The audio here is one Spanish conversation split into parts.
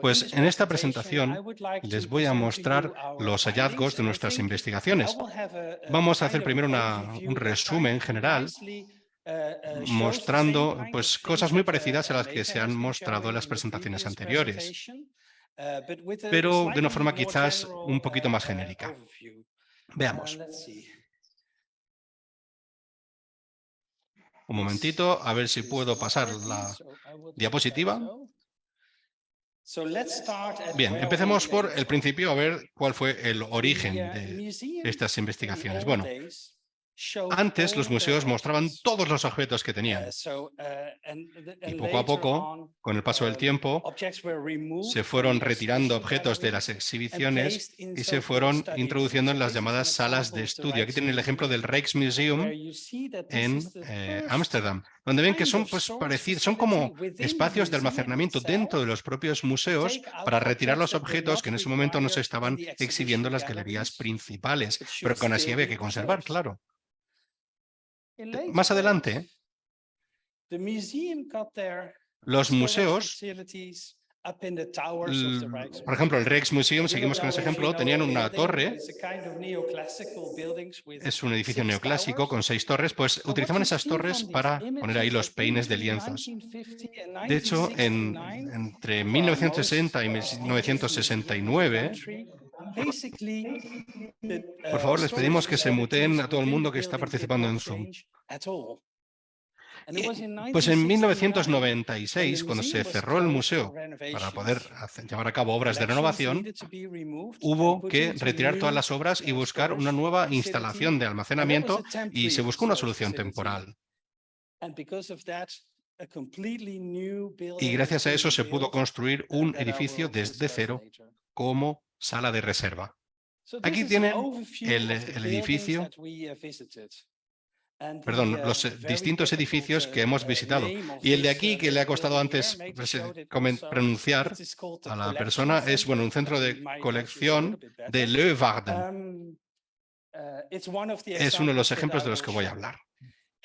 Pues en esta presentación les voy a mostrar los hallazgos de nuestras investigaciones. Vamos a hacer primero un resumen general mostrando pues, cosas muy parecidas a las que se han mostrado en las presentaciones anteriores, pero de una forma quizás un poquito más genérica. Veamos. Un momentito, a ver si puedo pasar la diapositiva. Bien, empecemos por el principio a ver cuál fue el origen de estas investigaciones. Bueno, antes los museos mostraban todos los objetos que tenían. Uh, y poco a poco, con el paso del um, tiempo, se fueron retirando objetos de las exhibiciones y se fueron introduciendo en las llamadas salas de estudio. Aquí tienen el ejemplo del Rijksmuseum en eh, Ámsterdam, donde ven que son pues, parecidos, son como espacios de almacenamiento dentro de los propios museos para retirar los objetos que en ese momento no se estaban exhibiendo en las galerías principales, pero que aún así había que conservar, claro. Más adelante, los museos, por ejemplo, el Rijksmuseum, seguimos con ese ejemplo, tenían una torre, es un edificio neoclásico con seis torres, pues utilizaban esas torres para poner ahí los peines de lienzos. De hecho, entre 1960 y 1969, por favor, les pedimos que se muteen a todo el mundo que está participando en Zoom. Pues en 1996, cuando se cerró el museo para poder llevar a cabo obras de renovación, hubo que retirar todas las obras y buscar una nueva instalación de almacenamiento y se buscó una solución temporal. Y gracias a eso se pudo construir un edificio desde cero como sala de reserva. Aquí tienen el, edificio, perdón, los eh, distintos edificios que hemos visitado. Y el de aquí, que le ha costado antes pronunciar a la persona, es bueno un centro de colección de Leeuwarden. Es uno de los ejemplos de los que voy a hablar.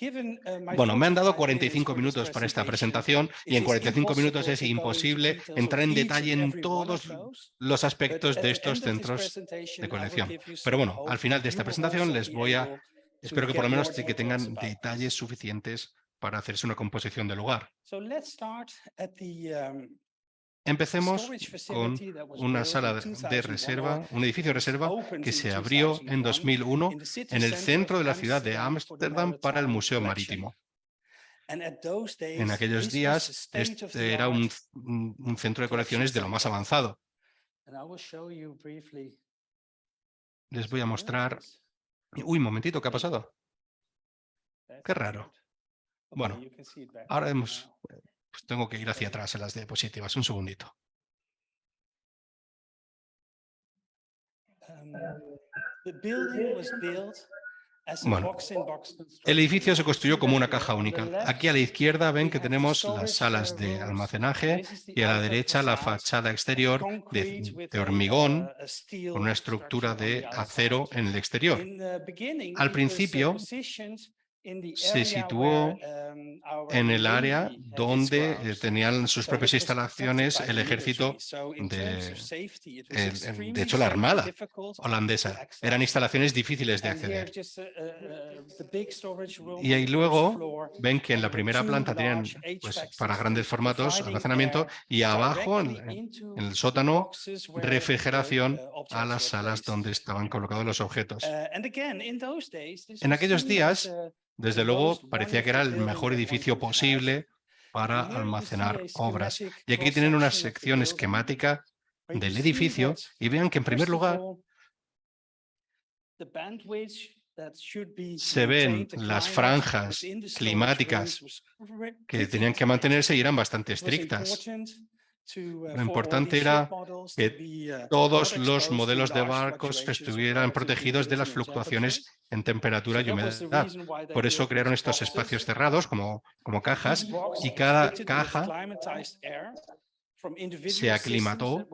Uh, bueno, me han dado 45 minutos para esta presentación y en 45 minutos es imposible entrar en detalle en todos los aspectos de estos centros de colección. Pero bueno, al final de esta presentación les voy a, espero que por lo menos que tengan detalles suficientes para hacerse una composición del lugar. Empecemos con una sala de reserva, un edificio de reserva que se abrió en 2001 en el centro de la ciudad de Ámsterdam para el Museo Marítimo. En aquellos días este era un, un centro de colecciones de lo más avanzado. Les voy a mostrar... Uy, un momentito, ¿qué ha pasado? Qué raro. Bueno, ahora hemos pues tengo que ir hacia atrás en las diapositivas. Un segundito. Um, bueno, el edificio se construyó como una caja única. Aquí a la izquierda ven que tenemos las salas de almacenaje y a la derecha la fachada exterior de, de hormigón con una estructura de acero en el exterior. Al principio se situó um, en el área donde eh, tenían sus propias instalaciones el ejército de, de hecho la armada holandesa. Eran instalaciones difíciles de acceder. Uh, uh, y ahí luego ven que en la primera planta tenían pues, para grandes formatos almacenamiento y abajo en, el sótano refrigeración a las salas donde estaban colocados los objetos. En aquellos días desde luego, parecía que era el mejor edificio posible para almacenar obras. Y aquí tienen una sección esquemática del edificio y vean que en primer lugar se ven las franjas climáticas que tenían que mantenerse y eran bastante estrictas. Uh, Lo importante era que uh, todos los modelos de barcos estuvieran protegidos de las fluctuaciones en temperatura y humedad. Por eso crearon estos espacios cerrados como, como cajas y cada caja se aclimató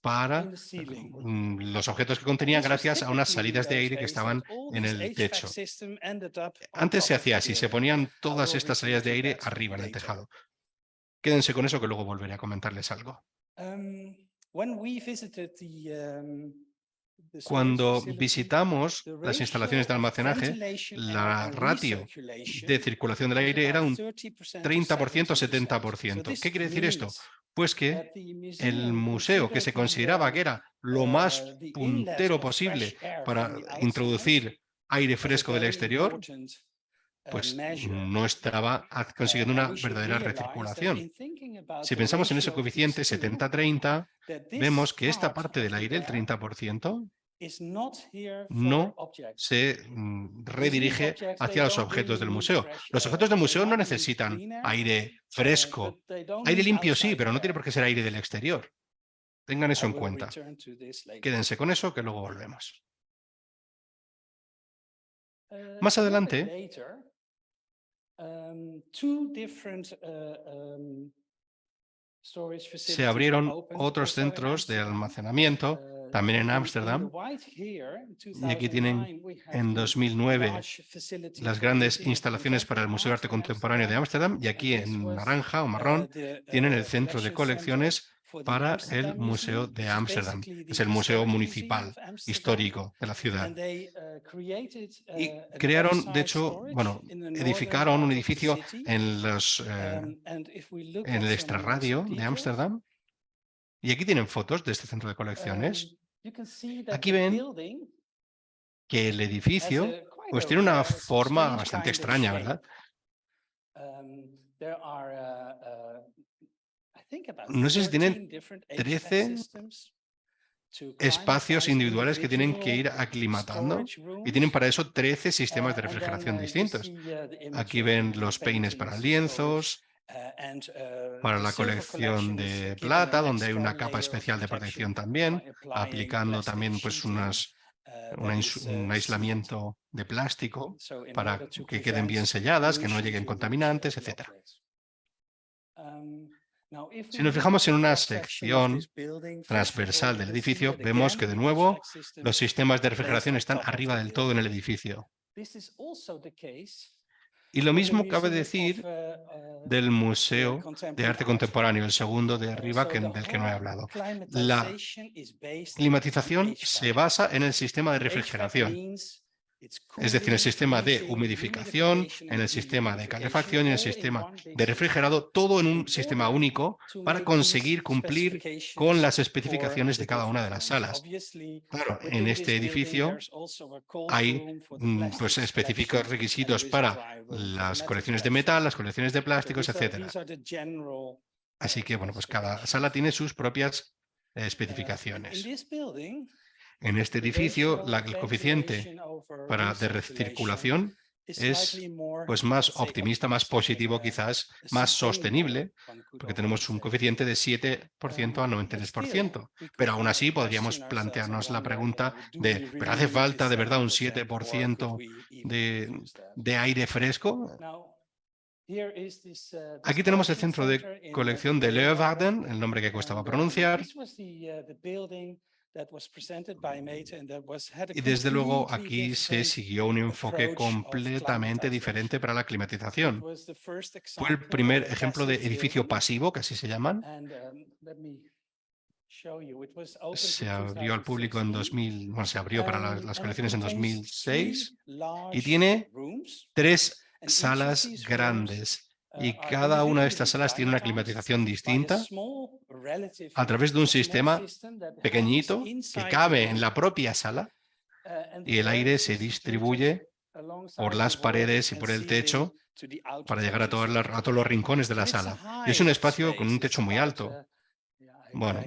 para mm, los objetos que contenían gracias a unas salidas de aire que estaban en el techo. Antes se hacía así, se ponían todas estas salidas de aire arriba en el tejado. Quédense con eso que luego volveré a comentarles algo. Um, um, Cuando visitamos las instalaciones de almacenaje, la ratio de circulación del aire era un 30% to 30% o 70%. 70%. So this ¿Qué quiere decir esto? Pues que el museo, que se consideraba uh, que era lo uh, más inlet puntero posible para introducir aire fresco del exterior, uh, pues no estaba consiguiendo una verdadera recirculación. Si pensamos en ese coeficiente two, 70-30, that this vemos que esta part parte del aire, el air 30%, is not here for no se mm, redirige hacia los objetos del museo. Los objetos del museo no necesitan aire fresco. Aire limpio sí, pero no tiene por qué ser aire del exterior. Tengan eso en cuenta. Quédense con eso que luego volvemos. Uh, Más adelante- Se facilities abrieron opened otros also in centros de almacenamiento, Uh, también en Ámsterdam, y aquí tienen 2009, we have en the 2009 large facility las grandes instalaciones para el Museo de Arte Contemporáneo de Ámsterdam y aquí en naranja o uh, marrón tienen uh, el centro de colecciones para el Museo de Ámsterdam. Es el museo municipal, histórico de la ciudad. Uh, Y uh, crearon, de hecho, bueno, edificaron un edificio en, los, eh, Um, en el extrarradio de Ámsterdam. Y aquí tienen fotos de este centro de colecciones, um, you can see that Aquí the ven que el edificio pues tiene una forma bastante extraña. ¿verdad? No sé si tienen 13 different HVAC 13 systems to espacios individuales que tienen que ir aclimatando y tienen para eso 13 sistemas de Uh, then, refrigeración distintos. Aquí ven los peines para lienzos, uh, uh, para la colección de plata, donde hay una capa especial de protección también, aplicando también pues unas, una un aislamiento de plástico para que queden bien selladas, que no lleguen contaminantes, the Si nos fijamos en una sección transversal del edificio, vemos que de nuevo los sistemas de refrigeración están arriba del todo en el edificio. Y lo mismo cabe decir uh, uh, del Museo de Arte Art. Contemporáneo, el segundo de arriba que, del que no he hablado. on Climatización se basa en el sistema de refrigeración, es decir, el sistema de humidificación, en el sistema de calefacción y en el sistema de refrigerado, todo en un sistema único para conseguir cumplir con las especificaciones de cada una de las salas. Claro, en este edificio hay pues específicos requisitos para las colecciones de metal, las colecciones de plásticos, etcétera. Así que, bueno, pues cada sala tiene sus propias Uh, especificaciones. En este edificio, la- el coeficiente para de recirculación es, pues más optimista, más positivo uh, quizás, más sostenible, porque tenemos un coeficiente de 7% a Um, but 93%. still, we Pero aún uh, así podríamos plantearnos la pregunta uh, de, ¿pero hace falta de verdad un 7% or 7% could we even de, de aire fresco? Uh, Aquí tenemos el centro de uh, colección de Leeuwarden. El nombre que costaba pronunciar, y desde luego aquí se siguió un enfoque completamente diferente para la climatización. was the first Fue el example primer of a ejemplo de edificio pasivo, que así se llaman. Um, Se abrió al público en 2016. 2000, bueno, se abrió para la- las it colecciones en contains 2006 three y tiene tres salas grandes y cada una de estas salas tiene una climatización distinta a través de un sistema pequeñito que cabe en la propia sala y el aire se distribuye por las paredes y por el techo para llegar a, a todos los rincones de la sala. Y es un espacio con un techo muy alto. Bueno,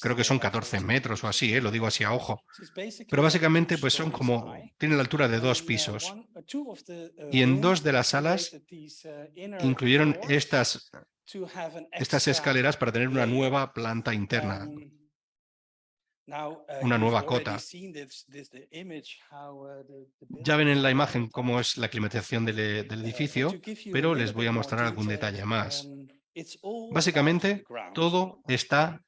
Creo que son about 14 14 metros o así, ¿eh? lo digo así a ojo. Pero básicamente pues son como, tienen la altura de dos uh, pisos. uh, uh, Y en dos de las salas incluyeron estas, escaleras para tener una nueva planta interna. Um, una nueva cota. Ya ven en la imagen cómo es la climatización del, del but edificio, pero les voy a mostrar algún detalle más. um, Básicamente, todo está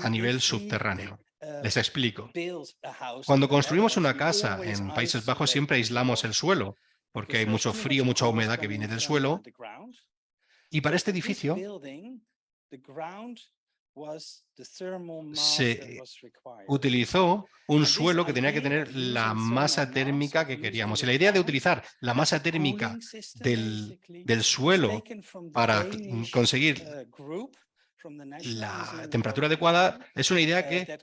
a nivel subterráneo. uh, Les explico. build a house Cuando construimos una casa en Países Bajos siempre aislamos el suelo, porque hay mucho frío, mucha humedad que viene del suelo. Y para este edificio, se utilizó un suelo que tenía que tener la masa térmica que queríamos. Y la idea de utilizar la masa térmica del, del suelo para conseguir la temperatura adecuada es una idea que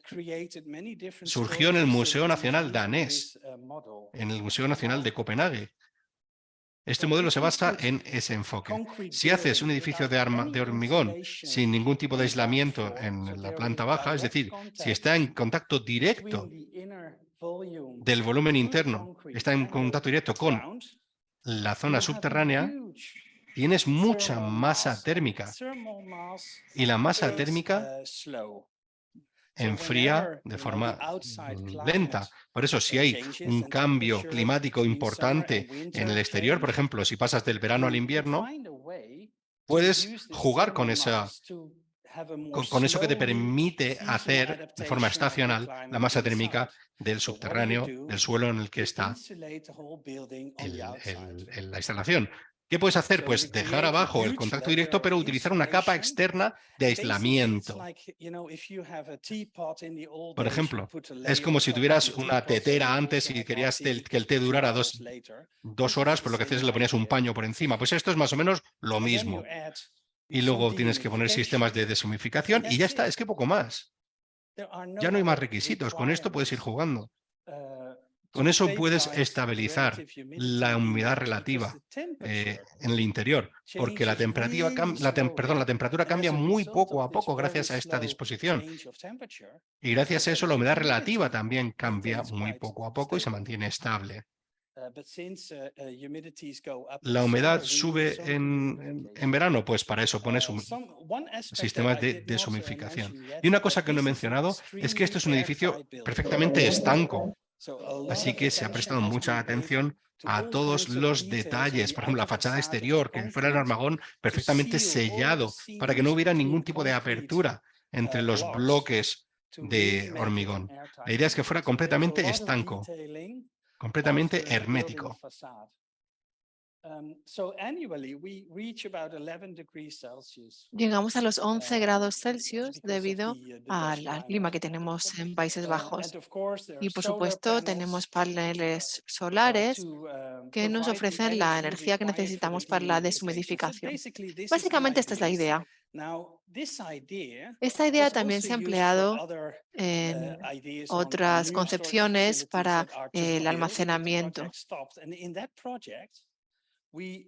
surgió en el Museo Nacional danés, en el Museo Nacional de Copenhague. Este modelo se basa en ese enfoque. Si haces un edificio de, de, hormigón sin ningún tipo de aislamiento en la planta baja, es decir, si está en contacto directo del volumen interno, está en contacto directo con la zona subterránea, tienes mucha masa térmica y la masa térmica enfría de forma lenta. Por eso, si hay un cambio climático importante en el exterior, por ejemplo, si pasas del verano al invierno, puedes jugar con esa con, eso que te permite hacer de forma estacional la masa térmica del subterráneo, del suelo en el que está la instalación. ¿Qué puedes hacer? Pues dejar abajo el contacto directo, pero utilizar una capa externa de aislamiento. Por ejemplo, es como si tuvieras una tetera antes y querías que el té durara dos, dos horas, pues lo que haces es le ponías un paño por encima. Pues esto es más o menos lo mismo. Y luego tienes que poner sistemas de deshumificación y ya está, es que poco más. Ya no hay más requisitos, con esto puedes ir jugando. Con eso puedes estabilizar la humedad relativa eh, en el interior, porque la temperatura, la, perdón, la temperatura cambia muy poco a poco gracias a esta disposición. Y gracias a eso la humedad relativa también cambia muy poco a poco y se mantiene estable. La humedad sube en, en, verano, pues para eso pones un sistema de deshumificación. Y una cosa que no he mencionado es que esto es un edificio perfectamente estanco. Así que se ha prestado mucha atención a todos los detalles, por ejemplo, la fachada exterior, que fuera el armagón perfectamente sellado, para que no hubiera ningún tipo de apertura entre los bloques de hormigón. La idea es que fuera completamente estanco, completamente hermético. Um, Llegamos a los 11 grados Celsius debido uh, al, clima que tenemos en Países uh, Bajos. Y por supuesto tenemos paneles uh, solares que nos ofrecen la energía que necesitamos para la deshumidificación. Básicamente esta es la idea. Esta idea también se ha empleado en otras concepciones para el almacenamiento.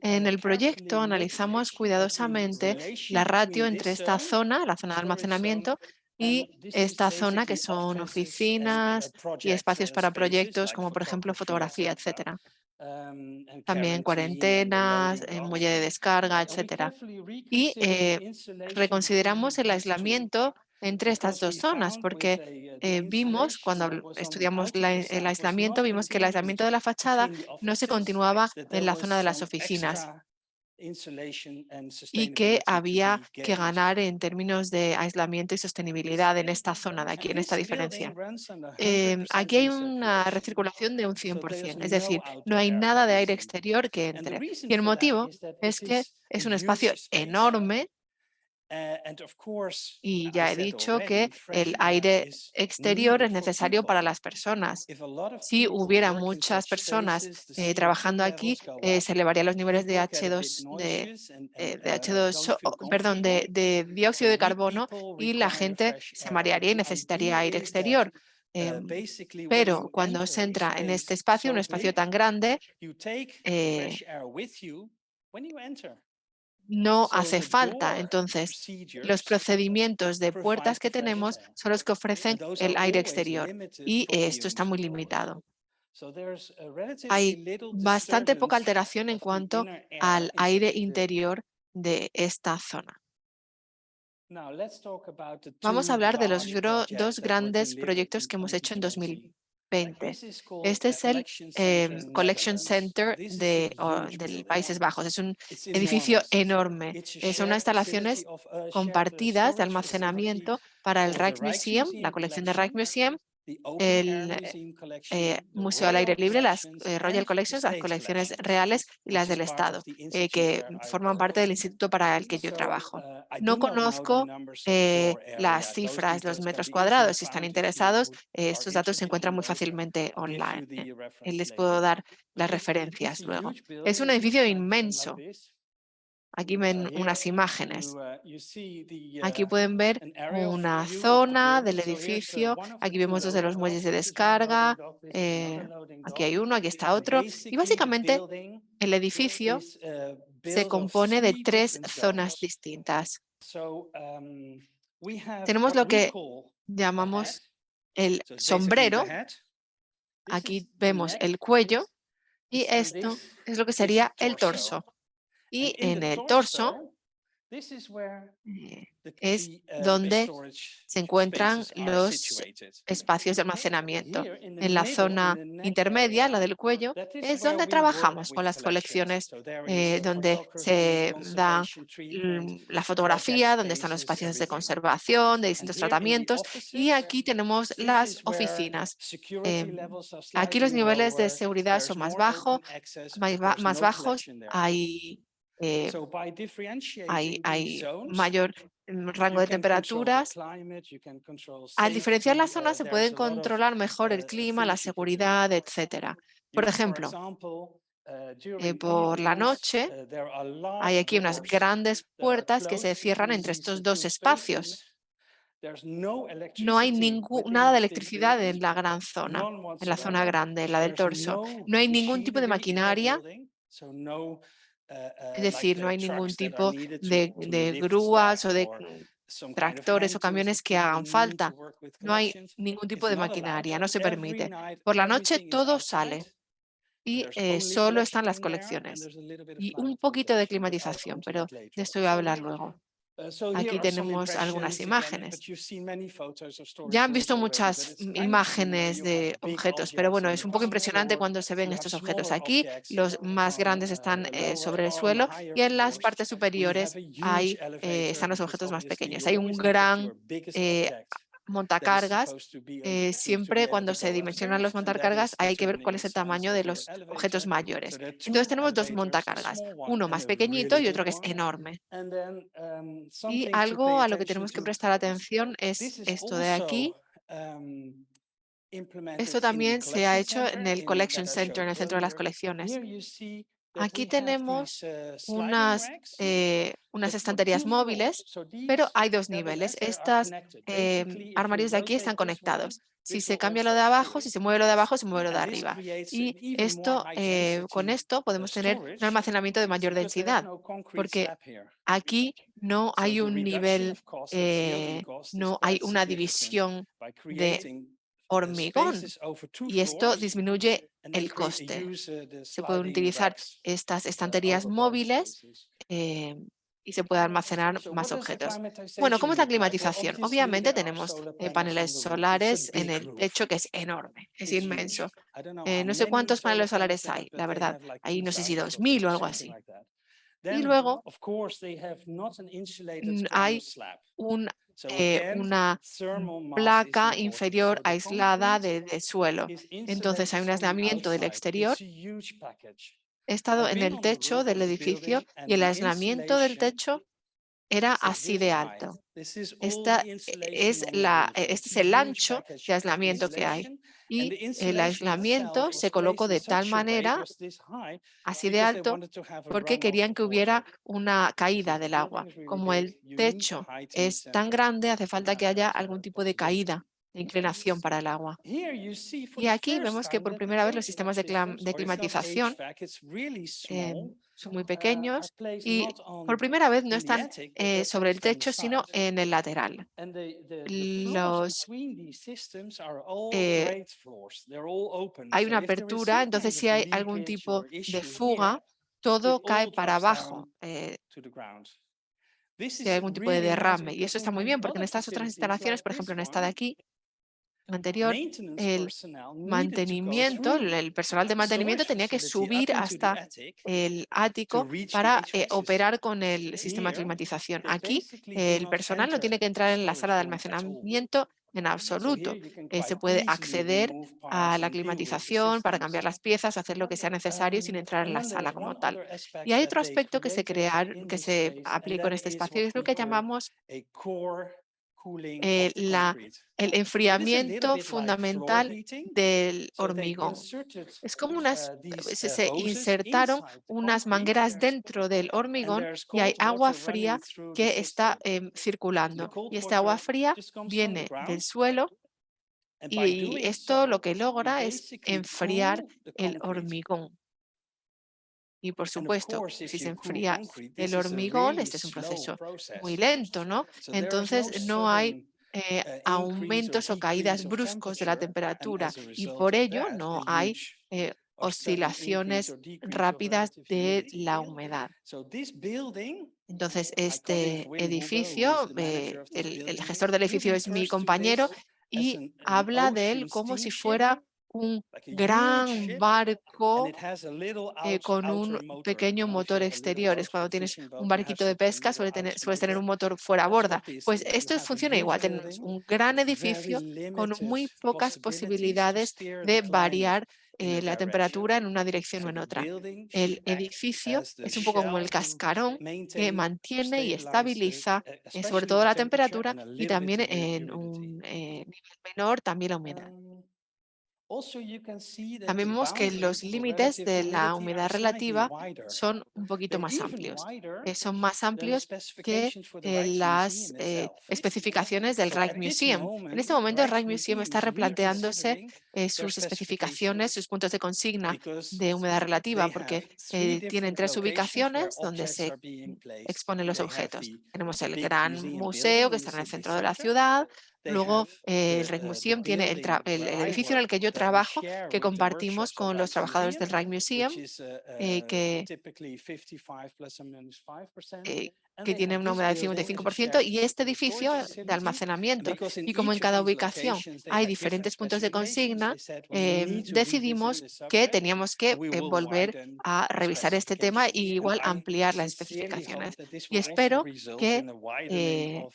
En el proyecto analizamos cuidadosamente la ratio entre esta zona, la zona de almacenamiento, y esta zona que son oficinas y espacios para proyectos como por ejemplo fotografía, etcétera. Um, También cuarentenas, eh, muelle de descarga, etcétera. Y eh, reconsideramos el aislamiento entre estas dos zonas, porque eh, vimos, cuando estudiamos el aislamiento, vimos que el aislamiento de la fachada no se continuaba en la zona de las oficinas. y que había que ganar en términos de aislamiento y sostenibilidad en esta zona de aquí, en esta diferencia. Em, aquí hay una recirculación de un 100%, es decir, no hay nada de aire exterior que entre. Y el motivo es que es un espacio enorme y ya he dicho que el aire exterior es necesario para las personas. Si hubiera muchas personas eh, trabajando aquí, eh, se elevarían los niveles de H2, de, eh, de H2 perdón, de, de, dióxido de carbono y la gente se marearía y necesitaría aire exterior. Uh, em, pero cuando se entra en este espacio, un espacio tan grande, no hace falta. Entonces, los procedimientos de puertas que tenemos son los que ofrecen el aire exterior y esto está muy limitado. Hay bastante poca alteración en cuanto al aire interior de esta zona. Vamos a hablar de los dos grandes proyectos que hemos hecho en 2020. Este es el em, Collection Center de, del Países Bajos. Es un edificio enorme. Son unas instalaciones compartidas de almacenamiento para el Rijksmuseum, la colección de Rijksmuseum el eh, Museo al Aire Libre, las eh, Royal Collections, las colecciones reales y las del Estado, eh, que forman parte del instituto para el que yo trabajo. No conozco las cifras, los metros cuadrados. Si están interesados, estos datos se encuentran muy fácilmente online. Les puedo dar las referencias luego. Es un edificio inmenso. Aquí ven unas imágenes. Aquí uh, pueden ver una zona del edificio. Aquí vemos dos de los muelles de descarga. Eh, aquí hay uno, aquí está otro. Y básicamente el edificio uh, se compone de tres zonas distintas. Um, Tenemos lo que llamamos el sombrero. Aquí vemos el cuello y esto es lo que sería el torso. Y en el torso eh, es uh, donde se encuentran los espacios de almacenamiento. En la zona intermedia, la del cuello, es donde trabajamos con las colecciones, eh, donde se da la fotografía, donde están los espacios de conservación, de distintos tratamientos, y aquí tenemos las oficinas. Em, aquí los niveles de seguridad son más, bajos, más bajos, hay eh, hay, hay mayor mm, rango de temperaturas. Al diferenciar las zonas se pueden controlar mejor el clima, la seguridad, etcétera. Por ejemplo, eh, por la noche hay aquí unas grandes puertas que se cierran entre estos dos espacios. No hay ningún, nada de electricidad en la gran zona, en la zona grande, la del torso. No hay ningún tipo de maquinaria es decir, no hay ningún tipo de, grúas o de tractores o camiones que hagan falta. No hay ningún tipo de maquinaria, no se permite. Por la noche todo sale y eh, solo están las colecciones y un poquito de climatización, pero de esto voy a hablar luego. Uh, Aquí tenemos algunas imágenes. Ya han visto muchas imágenes de objetos, pero bueno, es un poco impresionante cuando se ven estos objetos. Aquí los más grandes están eh, sobre el suelo y en las partes superiores hay, eh, están los objetos más pequeños. Hay un gran montacargas, eh, siempre cuando se dimensionan los montacargas hay que ver cuál es el tamaño de los objetos mayores. Entonces tenemos dos montacargas, uno más pequeñito y otro que es enorme. Um, y algo a lo que tenemos que prestar atención es esto de aquí. Um, esto también se ha hecho en el Collection Center, en el centro de las colecciones. Aquí tenemos uh, unas, eh, unas estanterías móviles, pero hay dos niveles. Estas eh, armarios de aquí están conectados. Si se cambia lo de abajo, si se mueve lo de abajo, se mueve lo de arriba. Y esto, eh, con esto podemos tener un almacenamiento de mayor densidad, porque aquí no hay un nivel, no hay una división de hormigón y esto disminuye el coste. Se pueden utilizar estas estanterías móviles eh, y se puede almacenar más objetos. Bueno, ¿cómo es la climatización? Obviamente tenemos eh, paneles solares en el techo que es enorme, es inmenso. Eh, no sé cuántos paneles solares hay, la verdad. Hay no sé si 2.000 o algo así. Y luego hay un eh, una placa inferior aislada de, suelo. Entonces hay un aislamiento del exterior. He estado en el techo del edificio y el aislamiento del techo era así de alto. Esta es la, este es el ancho de aislamiento que hay y el aislamiento se colocó de tal manera, así de alto, porque querían que hubiera una caída del agua. Como el techo es tan grande, hace falta que haya algún tipo de caída de inclinación para el agua. Y aquí vemos que por primera vez los sistemas de, climatización son muy pequeños y por primera vez no están eh, sobre el techo, sino en el lateral. Los, eh, hay una apertura, entonces si hay algún tipo de fuga, todo cae para abajo. Eh, si hay algún tipo de derrame. Y eso está muy bien, porque en estas otras instalaciones, por ejemplo, en esta de aquí, anterior, el mantenimiento, el personal de mantenimiento tenía que subir hasta el ático para eh, operar con el sistema de climatización. Aquí el personal no tiene que entrar en la sala de almacenamiento en absoluto. Eh, se puede acceder a la climatización para cambiar las piezas, hacer lo que sea necesario sin entrar en la sala como tal. Y hay otro aspecto que se, crear, que se aplicó en este espacio, es lo que llamamos eh, la, el enfriamiento fundamental del hormigón. Es como unas, uh, se, insertaron unas mangueras dentro del hormigón y hay agua fría que está em, circulando. Y esta agua fría viene del suelo y esto lo que logra es enfriar el hormigón. Y por supuesto, si se enfría el hormigón, este es un proceso muy lento, ¿no? Entonces no hay eh, uh, aumentos o caídas bruscos de la temperatura y por ello no hay eh, oscilaciones rápidas de la humedad. Entonces, este edificio, eh, el, el gestor del edificio es mi compañero y habla de él como si fuera un gran barco eh, con un pequeño motor exterior. Es cuando tienes un barquito de pesca, suele tener, sueles tener un motor fuera a borda. Pues esto funciona igual. Tenemos un gran edificio con muy pocas posibilidades de variar eh, la temperatura en una dirección o en otra. El edificio es un poco como el cascarón que mantiene y estabiliza eh, sobre todo la temperatura y también en un nivel menor también la humedad. También vemos que los límites de la humedad relativa son un poquito más amplios. son más amplios que eh, las eh, especificaciones del Rijksmuseum. En este momento el Rijksmuseum está replanteándose eh, sus especificaciones, sus puntos de consigna de humedad relativa, porque tienen tres ubicaciones donde se exponen los objetos. Tenemos el gran museo que está en el centro de la ciudad, Luego, el Rijksmuseum tiene el, edificio en el que yo trabajo, que compartimos con los trabajadores del Rijksmuseum, eh, que que tiene una humedad del 55%, y este edificio de almacenamiento. Y como en cada ubicación hay diferentes puntos de consigna, em, decidimos que teníamos que eh, volver a revisar este tema y igual ampliar las especificaciones. Y espero que eh,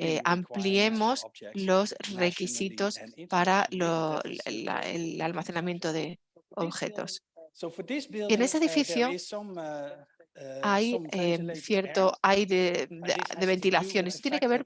eh, ampliemos los requisitos para el almacenamiento de objetos. Y en ese edificio hay em, cierto aire de, ventilación. Esto tiene que ver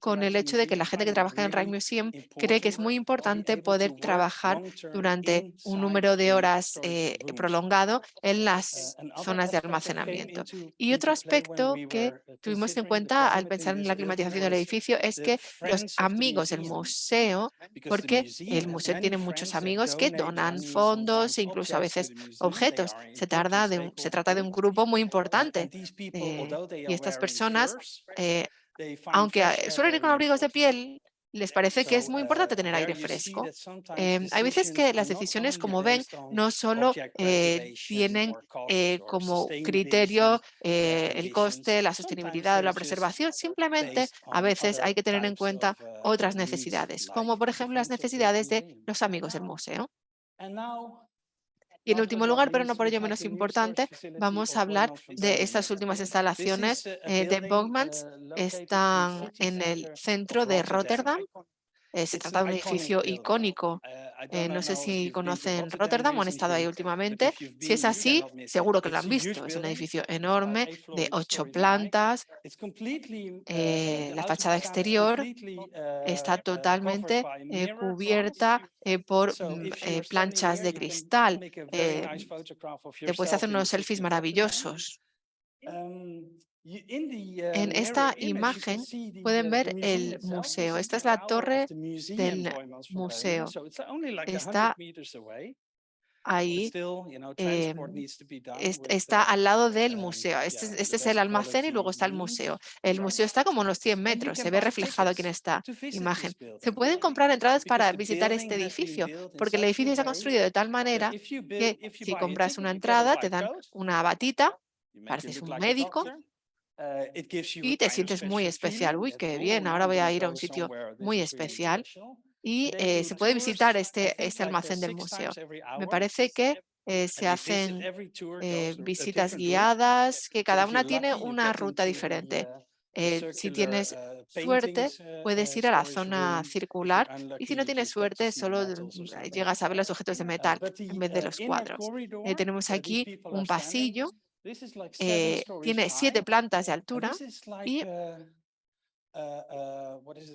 con el hecho de que la gente que trabaja en el Museum cree que es muy importante poder trabajar durante un número de horas eh, prolongado en las zonas de almacenamiento. Y otro aspecto que tuvimos en cuenta al pensar en la climatización del edificio es que los amigos del museo, porque el museo tiene muchos amigos que donan fondos e incluso a veces objetos. Se, tarda de se trata de un grupo muy importante. Eh, y estas personas, eh, aunque suelen ir con abrigos de piel, les parece que es muy importante tener aire fresco. Em, hay veces que las decisiones, como ven, no solo eh, tienen como criterio el coste, la sostenibilidad o la preservación, simplemente a veces hay que tener en cuenta otras necesidades, como por ejemplo las necesidades de los amigos del museo. Y en último lugar, pero no por ello menos importante, vamos a hablar de estas últimas instalaciones eh, de Bogmans. Están en el centro de Rotterdam. Eh, se trata de un edificio icónico. Eh, no sé si conocen Rotterdam o han estado ahí últimamente. Si es así, seguro que lo han visto. Es un edificio enorme de ocho plantas. la fachada exterior está totalmente cubierta por mm, planchas de cristal. te puedes hacer unos selfies maravillosos. En esta imagen pueden ver el museo. Esta es la torre del museo. Está ahí, em, está al lado del museo. Este, este, es el almacén y luego está el museo. El museo está como unos 100 metros, se ve reflejado aquí en esta imagen. Se pueden comprar entradas para visitar este edificio, porque el edificio se ha construido de tal manera que si compras una entrada te dan una batita, pareces un médico, eh, y te sientes muy especial. Uy, qué bien, ahora voy a ir a un sitio muy especial y eh, se puede visitar este, este almacén del museo. Me parece que eh, se hacen visitas guiadas, que cada una tiene una ruta diferente. Eh, si tienes suerte, puedes ir a la zona circular y si no tienes suerte, solo mm, llegas a ver los objetos de metal en vez de los cuadros. Eh, tenemos aquí un pasillo, eh, tiene siete plantas de altura y,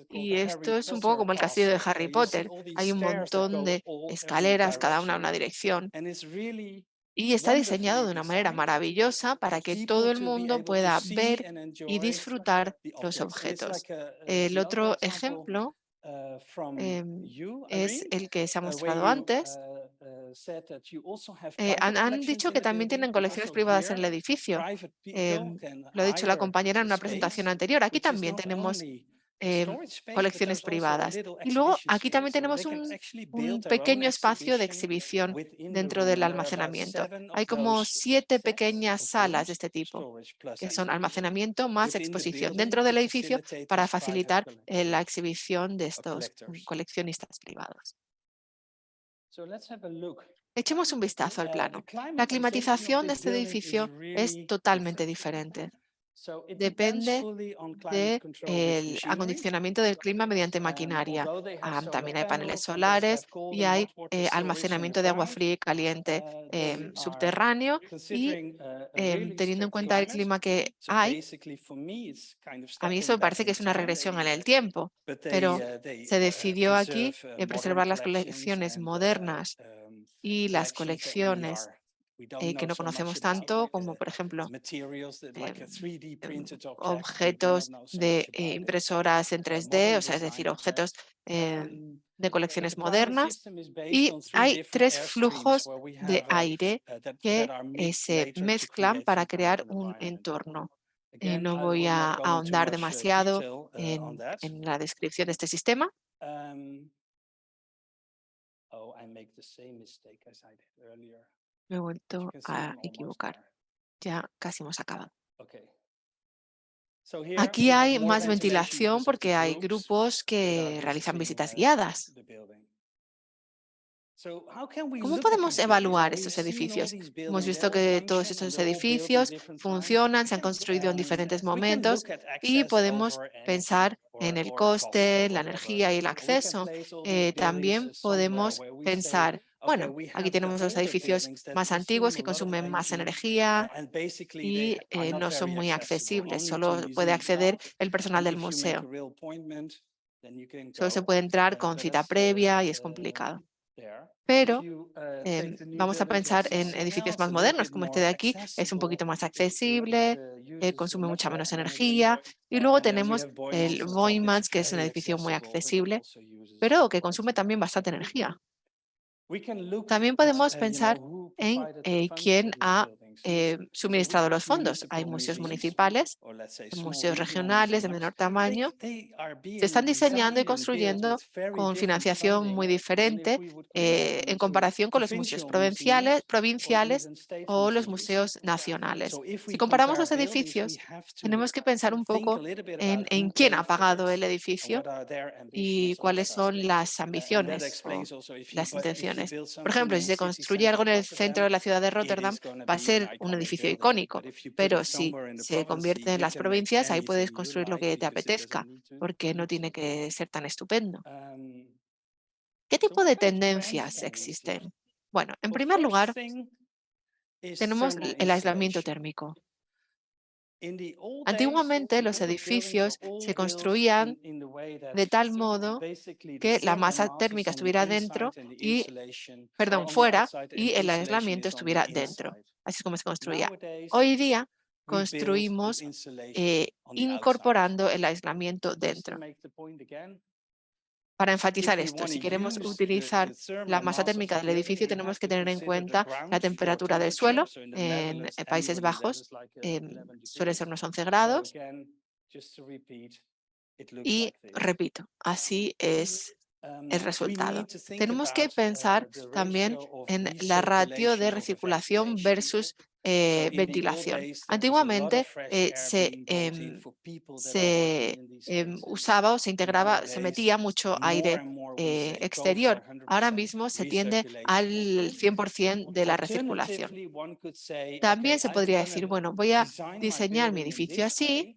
y esto es un poco como el castillo de Harry Potter. Hay un montón de escaleras, cada una en una dirección. Y está diseñado de una manera maravillosa para que todo el mundo pueda ver y disfrutar los objetos. El otro ejemplo em, es el que se ha mostrado antes. Eh, han, dicho que también tienen colecciones privadas en el edificio. Em, lo ha dicho la compañera en una presentación anterior. Aquí también tenemos Em, colecciones privadas. Y luego aquí también tenemos un, pequeño espacio de exhibición dentro del almacenamiento. Hay como siete pequeñas salas de este tipo, que son almacenamiento más exposición dentro del edificio para facilitar eh, la exhibición de estos coleccionistas privados. Echemos un vistazo al plano. La climatización de este edificio es totalmente diferente depende del acondicionamiento del clima mediante maquinaria. Ah, también hay paneles solares y hay eh, almacenamiento de agua fría y caliente em, subterráneo y uh, em, teniendo en cuenta el clima que hay, a mí eso me parece que es una regresión en el tiempo, pero uh, se uh, decidió aquí preservar las colecciones modernas um, y las colecciones eh, que no conocemos tanto, como por ejemplo em, em, objetos de eh, impresoras en 3D, o sea, es decir, objetos em, de colecciones modernas. Y hay tres flujos de aire uh, que eh, se mezclan para crear un entorno. no voy a ahondar uh, demasiado en, en la descripción de este sistema. Oh, me he vuelto a equivocar. Ya casi hemos acabado. Aquí hay más ventilación porque hay grupos que realizan visitas guiadas. ¿Cómo podemos evaluar estos edificios? Hemos visto que todos estos edificios funcionan, se han construido en diferentes momentos y podemos pensar en el coste, la energía y el acceso. Eh, también podemos pensar bueno, aquí tenemos los edificios más antiguos que consumen más energía y eh, no son muy accesibles, solo puede acceder el personal del museo. Solo se puede entrar con cita previa y es complicado. Pero uh, em, vamos a pensar en edificios más modernos, como este de aquí, es un poquito más accesible, eh, consume mucha menos energía. Y luego tenemos el Boymans, que es un edificio muy accesible, pero que consume también bastante energía. También podemos pensar en eh, quién ha eh, suministrado los fondos. Hay museos municipales, museos regionales de menor tamaño. Se están diseñando y construyendo con financiación muy diferente eh, en comparación con los museos provinciales, provinciales o los museos nacionales. Si comparamos los edificios, tenemos que pensar un poco en, en quién ha pagado el edificio y cuáles son las ambiciones o las intenciones. Por ejemplo, si se construye algo en el centro de la ciudad de Rotterdam, va a ser un edificio icónico, pero si se convierte en las provincias, ahí puedes construir lo que te apetezca, porque no tiene que ser tan estupendo. ¿Qué tipo de tendencias existen? Bueno, en primer lugar, tenemos el aislamiento térmico. Antiguamente los edificios se construían de tal modo que la masa térmica estuviera dentro y, perdón, fuera y el aislamiento estuviera dentro. Así es como se construía. Hoy día construimos eh, incorporando el aislamiento dentro. Para enfatizar esto, si queremos utilizar la masa térmica del edificio, tenemos que tener en cuenta la temperatura del suelo. En Países Bajos em, suele ser unos 11 grados. Y repito, así es el resultado. Tenemos que pensar uh, también en la ratio de recirculación versus eh, ventilación. Antiguamente eh, se, em, se em, usaba o se integraba, se metía mucho aire eh, exterior. Ahora mismo se tiende al 100% de la recirculación. También se podría decir, bueno, voy a diseñar mi edificio así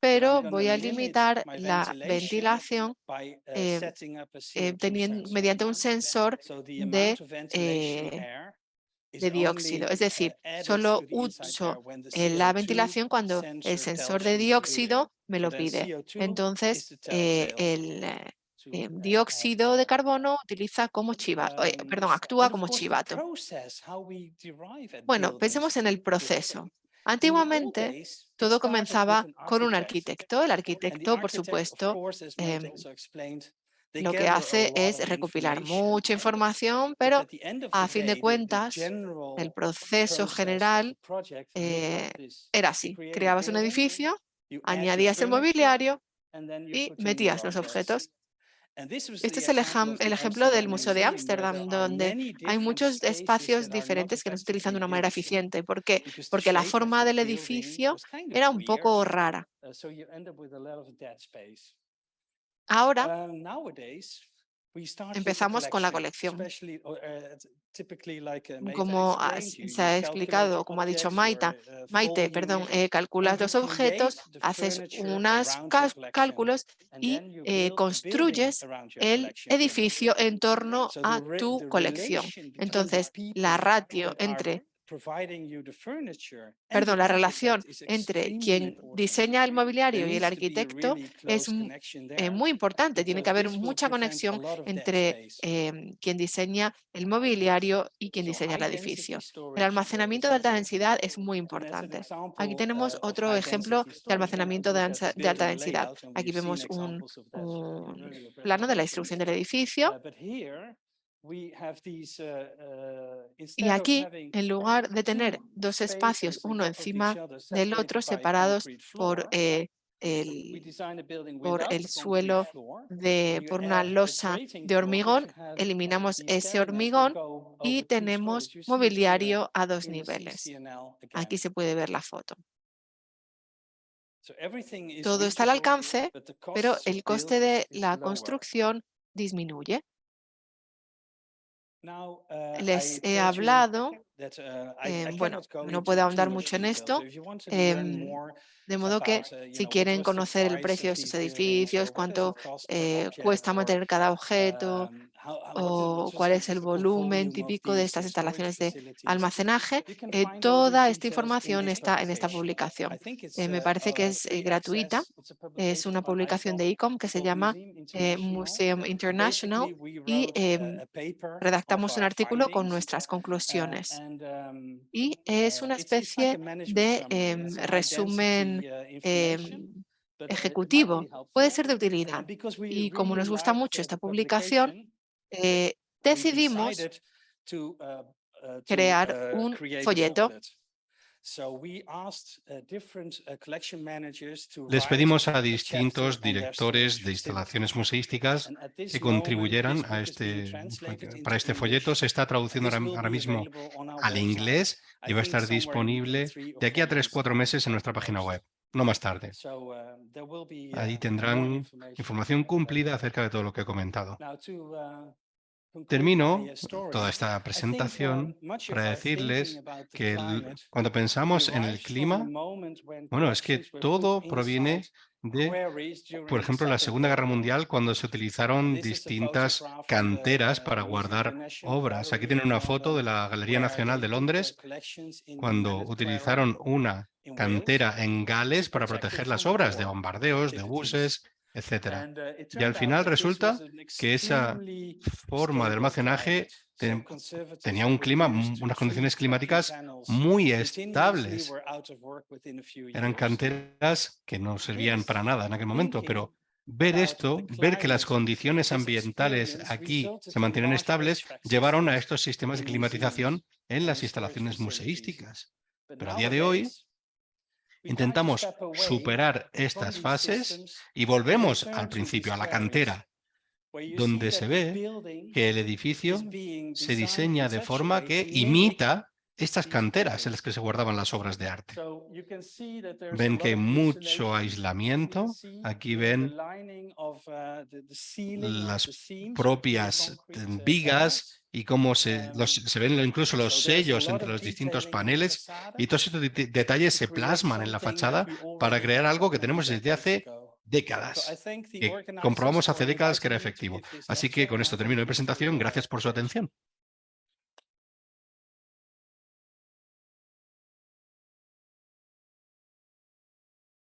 pero voy a limitar la ventilación eh, eh, teniendo, mediante un sensor de, eh, de dióxido. Es decir, solo uso la ventilación cuando el sensor de dióxido me lo pide. Entonces, el dióxido de carbono utiliza como chivato, perdón, actúa como chivato. Bueno, pensemos en el proceso. Antiguamente, todo comenzaba con un arquitecto. El arquitecto, por supuesto, em, lo que hace es recopilar mucha información, pero a fin de cuentas, el proceso general eh, era así. Creabas un edificio, añadías el mobiliario y metías los objetos. Este es el, ejemplo del Museo de Ámsterdam, donde hay muchos espacios diferentes que no se utilizan de una manera eficiente. ¿Por qué? Porque la forma del edificio era un poco rara. Ahora, Empezamos con la colección. uh, Como se ha explicado, como ha dicho Maita, uh, Maite, perdón, eh, calculas los objetos, haces unos cálculos y eh, construyes el edificio en torno a tu colección. Entonces, la ratio entre Perdón, la relación entre quien diseña el mobiliario y el arquitecto es eh, muy importante. Tiene que haber mucha conexión entre em, quien diseña el mobiliario y quien diseña el edificio. El almacenamiento de alta densidad es muy importante. Aquí tenemos otro ejemplo de almacenamiento de, alta densidad. Aquí vemos un plano de la instrucción del edificio uh, y aquí, en lugar de tener dos espacios, uno encima del otro, separados por, eh, el, por el suelo, de, por una losa de hormigón, eliminamos ese hormigón y tenemos mobiliario a dos niveles. Aquí se puede ver la foto. Todo está al alcance, pero el coste de la construcción disminuye. Uh, Les he hablado, uh, eh, bueno, no puedo ahondar mucho en esto, em, de modo que uh, si quieren conocer el precio de estos edificios, cuánto eh, cuesta mantener cada objeto, um, o cuál es el volumen típico de estas instalaciones de almacenaje. Eh, toda esta información está en esta publicación. Eh, me parece que es eh, gratuita. Es una publicación de ICOM que se llama Museum International y em, redactamos un artículo con nuestras conclusiones. Um, Y es una especie de em, resumen em, ejecutivo. Puede ser de utilidad. Y como nos gusta mucho esta publicación, eh, decidimos uh, uh, crear uh, un folleto. Les pedimos a distintos directores de instalaciones museísticas que contribuyeran a este, para este folleto. Se está traduciendo ahora mismo al inglés y va a estar disponible de aquí a tres, cuatro meses en nuestra página web no más tarde. Ahí tendrán información cumplida acerca de todo lo que he comentado. Termino toda esta presentación para decirles que cuando pensamos en el clima, bueno, es que todo proviene de, por ejemplo, la Segunda Guerra Mundial, cuando se utilizaron distintas canteras para guardar obras. Aquí tienen una foto de la Galería Nacional de Londres, cuando utilizaron una cantera en Gales para proteger las obras de bombardeos, de buses, etcétera. Uh, y al final resulta que esa forma de almacenaje tenía un clima, unas condiciones climáticas muy estables. Eran canteras que no servían para nada en aquel momento, pero ver esto, ver que las condiciones ambientales aquí se mantienen estables, llevaron a estos sistemas de climatización en las instalaciones museísticas. Pero a día de hoy, Intentamos superar estas fases y volvemos al principio, a la cantera, donde se ve que el edificio se diseña de forma que imita estas canteras en las que se guardaban las obras de arte. Ven que hay mucho aislamiento. Aquí ven las propias vigas y cómo se, se ven incluso los sellos entre los distintos paneles y todos estos detalles se plasman en la fachada para crear algo que tenemos desde hace décadas, que comprobamos hace décadas que era efectivo. Así que con esto termino mi presentación. Gracias por su atención.